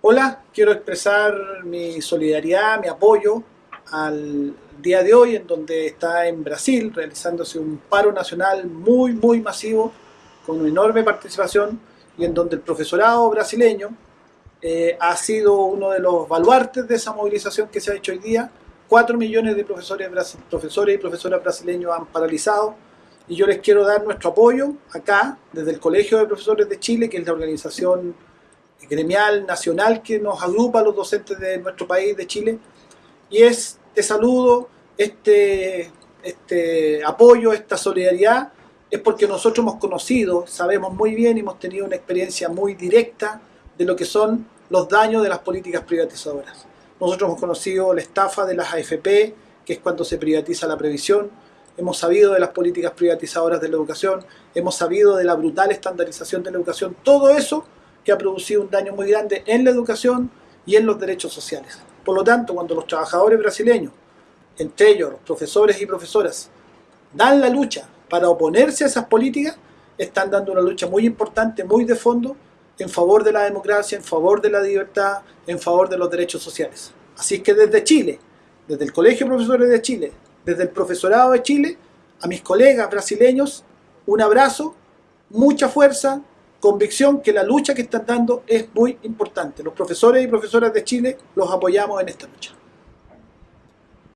Hola, quiero expresar mi solidaridad, mi apoyo al día de hoy en donde está en Brasil realizándose un paro nacional muy muy masivo con una enorme participación y en donde el profesorado brasileño eh, ha sido uno de los baluartes de esa movilización que se ha hecho hoy día. Cuatro millones de profesores, profesores y profesoras brasileños han paralizado y yo les quiero dar nuestro apoyo acá desde el Colegio de Profesores de Chile, que es la organización gremial nacional que nos agrupa a los docentes de nuestro país, de Chile, y es este saludo, este, este apoyo, esta solidaridad, es porque nosotros hemos conocido, sabemos muy bien y hemos tenido una experiencia muy directa de lo que son los daños de las políticas privatizadoras. Nosotros hemos conocido la estafa de las AFP, que es cuando se privatiza la previsión, hemos sabido de las políticas privatizadoras de la educación, hemos sabido de la brutal estandarización de la educación, todo eso que ha producido un daño muy grande en la educación y en los derechos sociales. Por lo tanto, cuando los trabajadores brasileños, entre ellos los profesores y profesoras, dan la lucha para oponerse a esas políticas, están dando una lucha muy importante, muy de fondo, en favor de la democracia, en favor de la libertad, en favor de los derechos sociales. Así que desde Chile, desde el Colegio de Profesores de Chile, desde el Profesorado de Chile, a mis colegas brasileños, un abrazo, mucha fuerza, convicción que la lucha que están dando es muy importante. Los profesores y profesoras de Chile los apoyamos en esta lucha.